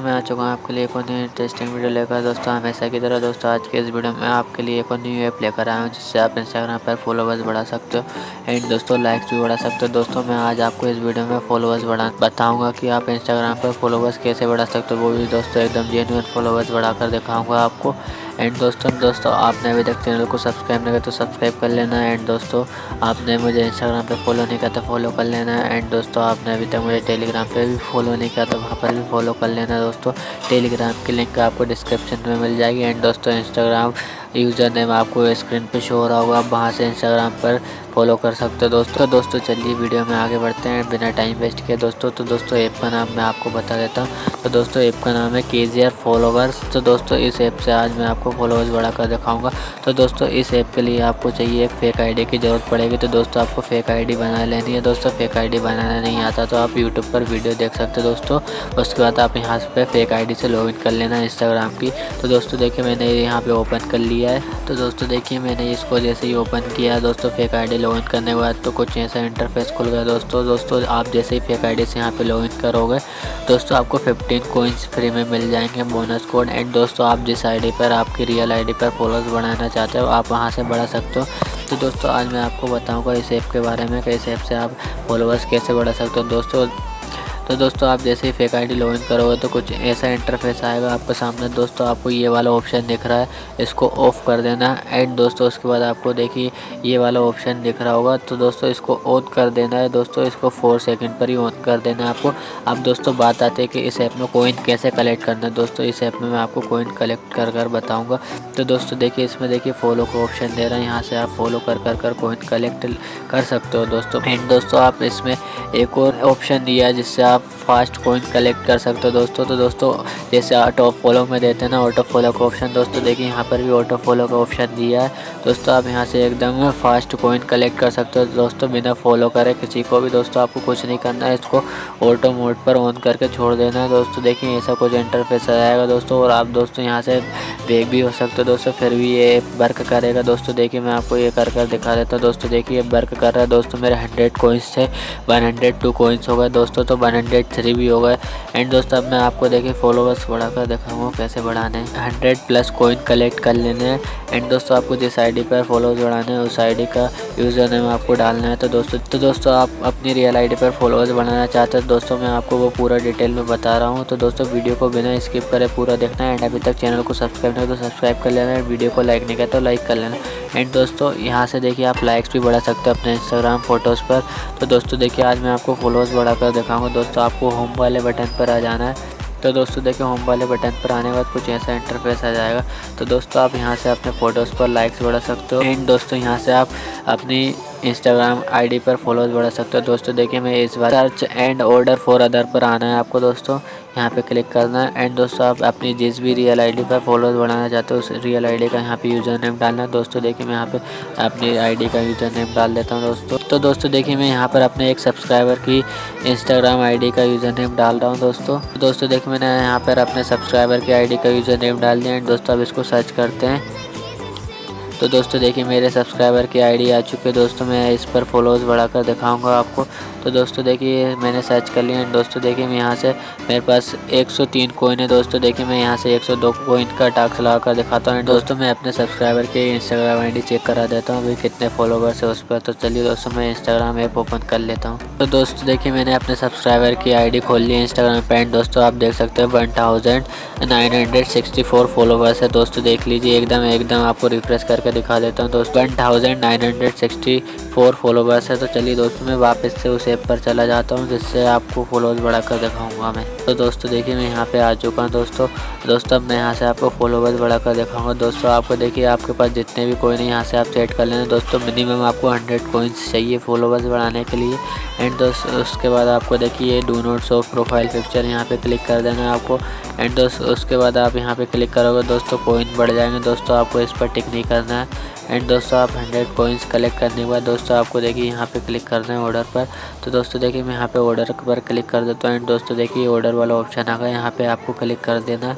दोस्तों मैं आ चुका हूँ आपके लिए एक और न्यू इंटरेस्टिंग वीडियो लेकर। दोस्तों, हमेशा की तरह दोस्तों, आज के इस वीडियो में आपके लिए एक और न्यू ऐप लेकर आया हूँ, जिससे आप इंस्टाग्राम पर फॉलोवर्स बढ़ा सकते हो एंड दोस्तों लाइक्स भी बढ़ा सकते हो। दोस्तों, मैं आज आपको इस वीडियो में फॉलोवर्स बढ़ा, बताऊँगा कि आप इंस्टाग्राम पर फॉलोवर्स कैसे बढ़ा सकते हो। वो भी दोस्तों, एकदम जेनुअन फॉलोवर्स बढ़ाकर दिखाऊँगा आपको। एंड दोस्तों दोस्तों, आपने अभी तक चैनल को सब्सक्राइब नहीं किया तो सब्सक्राइब कर लेना। एंड दोस्तों, आपने मुझे इंस्टाग्राम पे फॉलो नहीं किया तो फॉलो कर लेना। एंड दोस्तों, आपने अभी तक मुझे टेलीग्राम पे भी फॉलो नहीं किया तो वहाँ पर भी फॉलो कर लेना दोस्तों। टेलीग्राम की लिंक आपको डिस्क्रिप्शन में मिल जाएगी। एंड दोस्तों इंस्टाग्राम यूज़र नेम आपको स्क्रीन पे शो हो रहा होगा। आप वहाँ से इंस्टाग्राम पर फॉलो कर सकते हो। दोस्तों दोस्तों, चलिए वीडियो में आगे बढ़ते हैं। बिना टाइम वेस्ट किए दोस्तों तो दोस्तों, ऐप का नाम मैं आपको बता देता हूँ। तो दोस्तों, ऐप का नाम है के जी फॉलोवर्स तो दोस्तों, इस ऐप से आज मैं आपको फॉलोवर्स बढ़ा कर दिखाऊँगा। तो दोस्तों, इस ऐप के लिए आपको चाहिए एक फेक आईडी की ज़रूरत पड़ेगी। तो दोस्तों, आपको फेक आईडी बना लेनी है। दोस्तों फेक आईडी बनाना नहीं आता तो आप यूट्यूब पर वीडियो देख सकते हो दोस्तों। उसके बाद आप यहाँ पर फेक आईडी से लॉगिन कर लेना इंस्टाग्राम की। तो दोस्तों, देखिए, मैंने यहाँ पर ओपन कर लिया है। तो दोस्तों देखिए, मैंने इसको जैसे ही ओपन किया, दोस्तों फेक आई डी लॉगिन करने के बाद तो कुछ ऐसा इंटरफेस खुल गया दोस्तों। दोस्तों, आप जैसे ही फेक आईडी से यहाँ पे लॉगिन करोगे, दोस्तों आपको 15 कोइंस फ्री में मिल जाएँगे बोनस कोड एंड दोस्तों, आप जिस आईडी पर, आपकी रियल आईडी पर फॉलोअर्स बढ़ाना चाहते हो, आप वहाँ से बढ़ा सकते हो। तो दोस्तों, आज मैं आपको बताऊँगा इस ऐप के बारे में, कि इस ऐप से आप फॉलोअर्स कैसे बढ़ा सकते हो। दोस्तों तो दोस्तों, आप जैसे ही फेक आईडी लॉगिन करोगे तो कुछ ऐसा इंटरफेस आएगा आपके सामने। दोस्तों, आपको ये वाला ऑप्शन दिख रहा है, इसको ऑफ़ कर देना। एंड दोस्तों, उसके बाद आपको देखिए, ये वाला ऑप्शन दिख रहा होगा। तो दोस्तों, इसको ऑन कर देना है। दोस्तों, इसको फोर सेकेंड पर ही ऑन कर देना है आपको। अब दोस्तों, बात आती है कि इस ऐप में कोइन कैसे कलेक्ट करना है। दोस्तों, इस ऐप में मैं आपको कोइन कलेक्ट कर कर बताऊँगा। तो दोस्तों, देखिए, इसमें देखिए फॉलो का ऑप्शन दे रहा है। यहाँ से आप फॉलो कर कर कर कोइन कलेक्ट कर सकते हो दोस्तों। एंड दोस्तों, आप इसमें एक और ऑप्शन दिया है, जिससे आप फास्ट कोइन कलेक्ट कर सकते हो दोस्तों। तो दोस्तों, जैसे ऑटो फॉलो में देते हैं ना ऑटो फॉलो का ऑप्शन दोस्तों देखिए यहाँ पर भी ऑटो फॉलो का ऑप्शन दिया है। दोस्तों आप यहाँ से एकदम फास्ट कोइन कलेक्ट कर सकते हो। दोस्तों बिना फॉलो करे किसी को भी दोस्तों आपको कुछ नहीं करना है। इसको ऑटो मोड पर ऑन करके छोड़ देना है। दोस्तों देखिए ऐसा कुछ इंटरफेस आ जाएगा दोस्तों और आप दोस्तों यहाँ से बेग भी हो सकते हो दोस्तों, फिर भी ये वर्क करेगा। दोस्तों देखिए मैं आपको ये कर कर दिखा देता हूँ। दोस्तों देखिए ये वर्क कर रहा है। दोस्तों मेरे हंड्रेड कोइंस थे वन हंड्रेड टू कोइंस हो गए। दोस्तों तो वन हंड्रेड थ्री भी हो गए। एंड दोस्तों, अब मैं आपको देखिए फॉलोवर्स बढ़ाकर दिखाऊँगा कैसे बढ़ाने हंड्रेड प्लस कोइन कलेक्ट कर लेने हैं। एंड दोस्तों, आपको जिस आईडी पर फॉलोवर्स बढ़ाने हैं, उस आईडी का यूज़र नेम आपको डालना है। तो दोस्तों तो दोस्तों, आप अपनी रियल आईडी पर फॉलोवर्स बढ़ाना चाहते हैं दोस्तों, मैं आपको वो पूरा डिटेल में बता रहा हूँ। तो दोस्तों वीडियो को बिना स्किप करें पूरा देखना है। एंड अभी तक चैनल को सब्सक्राइब नहीं तो सब्सक्राइब कर लेना है। वीडियो को लाइक नहीं किया तो लाइक कर लेना एंड दोस्तों, यहाँ से देखिए आप लाइक्स भी बढ़ा सकते हो अपने इंस्टाग्राम फ़ोटोज़ पर। तो दोस्तों, देखिए, आज मैं आपको फॉलोअर्स बढ़ाकर दिखाऊँगा। दोस्तों आपको होम वाले बटन पर आ जाना है। तो दोस्तों, देखिए होम वाले बटन पर आने के बाद कुछ ऐसा इंटरफेस आ जाएगा। तो दोस्तों, आप यहाँ से अपने फ़ोटोज़ पर लाइक्स बढ़ा सकते हो। एंड दोस्तों, यहाँ से आप अपनी इंस्टाग्राम आईडी पर फॉलोअर्स बढ़ा सकते हो। दोस्तों, देखिए मैं इस बार search and order for other पर आना है आपको, दोस्तों। यहाँ पे क्लिक करना है एंड दोस्तों, आप अपनी जिस भी रियल आईडी पर फॉलोअर्स बढ़ाना चाहते हो, उस रियल आईडी का यहाँ पे यूज़र नेम डालना है। दोस्तों, देखिए, मैं यहाँ पे अपनी आईडी का यूज़र नेम डाल देता हूँ, दोस्तों। तो दोस्तों, देखिए, मैं यहाँ पर अपने एक सब्सक्राइबर की इंस्टाग्राम आई का यूज़र नेम डाल रहा हूँ, दोस्तों। दोस्तों, देखिए, मैंने यहाँ पर अपने सब्सक्राइबर की आई का यूज़र नेम डाल दिया एंड दोस्तों, अब इसको सर्च करते हैं। तो दोस्तों देखिए, मेरे सब्सक्राइबर की आईडी आ चुकी है। दोस्तों, मैं इस पर फॉलोअर्स बढ़ाकर दिखाऊँगा आपको। तो दोस्तों देखिए, मैंने सर्च कर लिया एंड दोस्तों देखिए, मैं यहाँ से, मेरे पास 103 कोइन है। दोस्तों देखिए, मैं यहाँ से 102 कोइन का टास्क लगा कर दिखाता हूँ। दोस्तों, मैं अपने सब्सक्राइबर के इंस्टाग्राम आईडी चेक करा देता हूँ। अभी कितने फॉलोवर्स है उस पर? तो चलिए दोस्तों, मैं इंस्टाग्राम ऐप ओपन कर लेता हूँ। तो दोस्तों देखिए, मैंने अपने सब्सक्राइबर की आईडी खोल ली है इंस्टाग्राम पर एंड दोस्तों, आप देख सकते हैं one thousand nine hundred sixty four followers है। दोस्तों, देख लीजिए, एकदम एकदम आपको रिफ्रेश करके दिखा देता हूँ दोस्तों। One thousand nine hundred sixty four followers है। तो चलिए दोस्तों, मैं वापस से उस ऐप पर चला जाता हूँ, जिससे आपको फॉलोअर्स बढ़ाकर दिखाऊँगा मैं। तो दोस्तों, देखिए, मैं यहाँ पे आ चुका हूँ दोस्तों। दोस्तों, अब मैं यहाँ से आपको फॉलोवर्स बढ़ाकर दिखाऊँगा। दोस्तों, आपको देखिए, आपके पास जितने भी कोइन है, यहाँ से आप सेट कर लेना। दोस्तों मिनिमम आपको हंड्रेड कोइंस चाहिए फॉलोवर्स बढ़ाने के लिए। एंड दोस्तों, उसके बाद आपको देखिए do not show profile picture यहाँ पर क्लिक कर देना आपको। एंड दोस्तों उसके बाद आप यहाँ पे क्लिक करोगे, दोस्तों कोइन बढ़ जाएँगे। दोस्तों, आपको इस पर टिक नहीं करना है। एंड दोस्तों, आप हंड्रेड कोइंस कलेक्ट करने के बाद दोस्तों, आपको देखिए यहाँ पे क्लिक करना है ऑर्डर पर। तो दोस्तों, देखिए मैं यहाँ पे ऑर्डर पर क्लिक कर देता हूँ। एंड दोस्तों, देखिए ऑर्डर वाला ऑप्शन आ गया। यहाँ पे आपको क्लिक कर देना।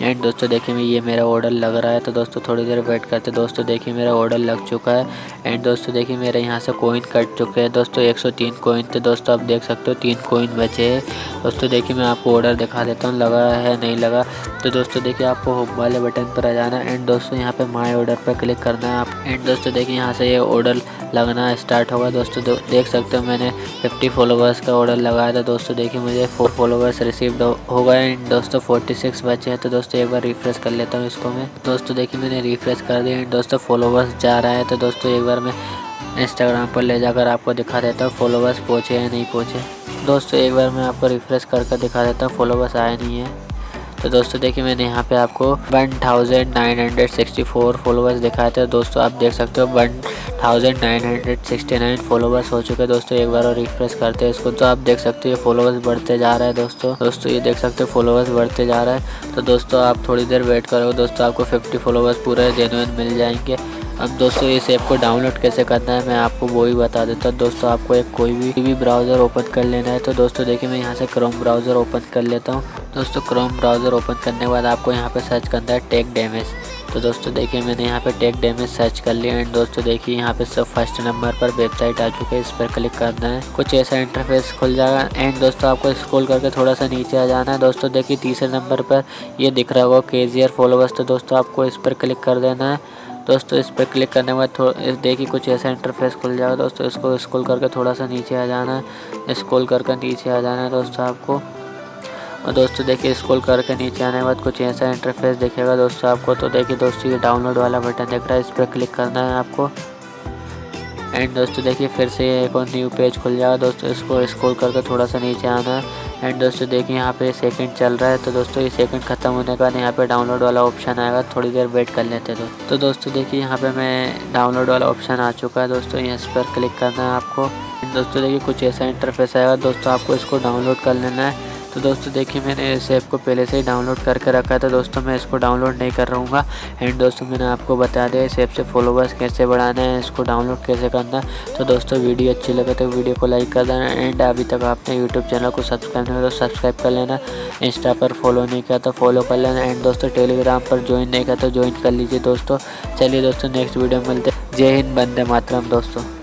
एंड दोस्तों, देखिए मैं, ये मेरा ऑर्डर लग रहा है तो दोस्तों, थोड़ी देर वेट करते दोस्तों, देखिए मेरा ऑर्डर लग चुका है। एंड दोस्तों, देखिए मेरे यहाँ से कोइन कट चुके हैं। दोस्तों 103 कोइन थे। दोस्तों, आप देख सकते हो, तीन कोइन बचे हैं। दोस्तों, देखिए मैं आपको ऑर्डर दिखा देता हूँ, लगा है, नहीं लगा। तो दोस्तों, देखिए आपको होम वाले बटन पर आ जाना एंड दोस्तों, यहाँ पर माई ऑर्डर पर क्लिक करना है आप। एंड दोस्तों, देखिए यहाँ से ये ऑर्डर लगना स्टार्ट होगा। दोस्तों देख सकते हो मैंने 50 फॉलोवर्स का ऑर्डर लगाया था। दोस्तों, देखिए मुझे फोर फॉलोवर्स रिसीव्ड हो गए एंड दोस्तों 46 बचे हैं तो दोस्तों, एक बार रिफ्रेश कर लेता हूँ इसको मैं। दोस्तों, देखिए मैंने रिफ्रेश कर दिया एंड दोस्तों फॉलोवर्स जा रहा है तो दोस्तों, एक बार मैं इंस्टाग्राम पर ले जाकर आपको दिखा देता हूँ। फॉलोवर्स पहुँचे या नहीं पहुँचे? दोस्तों, एक बार मैं आपको रिफ्रेश करके दिखा देता हूँ। फॉलोवर्स आए नहीं है। तो दोस्तों, देखिए, मैंने यहाँ पे आपको one thousand nine hundred sixty four followers दिखाए थे। दोस्तों, आप देख सकते हो one thousand nine hundred sixty nine followers हो चुके हैं। दोस्तों, एक बार और रिफ्रेश करते हैं इसको। तो आप देख सकते हो फॉलोवर्स बढ़ते जा रहे हैं, दोस्तों। दोस्तों, ये देख सकते हो फॉलोवर्स बढ़ते जा रहा है। तो दोस्तों, आप थोड़ी देर वेट करोगे दोस्तों, आपको फिफ्टी फॉलोवर्स पूरे जेनुअन मिल जाएँगे। अब दोस्तों, इस ऐप को डाउनलोड कैसे करना है, मैं आपको वो ही बता देता हूँ। दोस्तों, आपको एक कोई भी टीवी ब्राउज़र ओपन कर लेना है। तो दोस्तों, देखिए, मैं यहाँ से क्रोम ब्राउज़र ओपन कर लेता हूँ। दोस्तों क्रोम ब्राउज़र ओपन करने के बाद आपको यहाँ पे सर्च करना है टेक डैमेज तो दोस्तों, देखिए, मैंने यहाँ पे टेक डैमेज सर्च कर लिया एंड दोस्तों, देखिए, यहाँ पे सब फ़र्स्ट नंबर पर वेबसाइट आ चुकी है। इस पर क्लिक करना है। कुछ ऐसा इंटरफेस खुल जाएगा। एंड दोस्तों, आपको स्क्रॉल करके थोड़ा सा नीचे आ जाना है। दोस्तों, देखिए, तीसरे नंबर पर ये दिख रहा होगा के फॉलोवर्स तो दोस्तों, आपको इस पर क्लिक कर देना है। दोस्तों, इस पर क्लिक करने बाद थोड़ा देखिए कुछ ऐसा इंटरफेस खुल जाएगा दोस्तों, इसको स्क्रॉल करके थोड़ा सा नीचे आ जाना है। स्क्रॉल करके नीचे आ जाना है दोस्तों आपको। और दोस्तों, देखिए स्क्रॉल करके नीचे आने के बाद कुछ ऐसा इंटरफेस दिखेगा दोस्तों आपको। तो देखिए दोस्तों, ये डाउनलोड वाला बटन दिख रहा है, इस पर क्लिक करना है आपको। एंड दोस्तों, देखिए फिर से एक और न्यू पेज खुल जाएगा दोस्तों, इसको स्क्रॉल करके थोड़ा सा नीचे आना है। एंड दोस्तों देखिए यहाँ पे सेकंड चल रहा है तो दोस्तों ये सेकंड खत्म होने के बाद यहाँ पे डाउनलोड वाला ऑप्शन आएगा, थोड़ी देर वेट कर लेते तो तो दोस्तों देखिए यहाँ पे मैं डाउनलोड वाला ऑप्शन आ चुका है दोस्तों यहाँ पर क्लिक करना है आपको। दोस्तों देखिए कुछ ऐसा इंटरफेस आएगा, दोस्तों आपको इसको डाउनलोड कर लेना है। तो दोस्तों देखिए मैंने इस ऐप को पहले से ही डाउनलोड करके रखा था दोस्तों मैं इसको डाउनलोड नहीं कर रहूँगा एंड दोस्तों मैंने आपको बता दिया इस ऐप से फॉलोवर्स कैसे बढ़ाना है, इसको डाउनलोड कैसे करना तो दोस्तों वीडियो अच्छी लगे तो वीडियो को लाइक कर देना एंड अभी तक आपने यूट्यूब चैनल को सब्सक्राइब नहीं तो सब्सक्राइब कर लेना, इंस्टा पर फॉलो नहीं किया तो फॉलो कर लेना एंड दोस्तों टेलीग्राम पर ज्वाइन नहीं किया तो ज्वाइन कर लीजिए दोस्तों। चलिए दोस्तों नेक्स्ट वीडियो मिलते जय हिंद बंदे मातरम दोस्तों।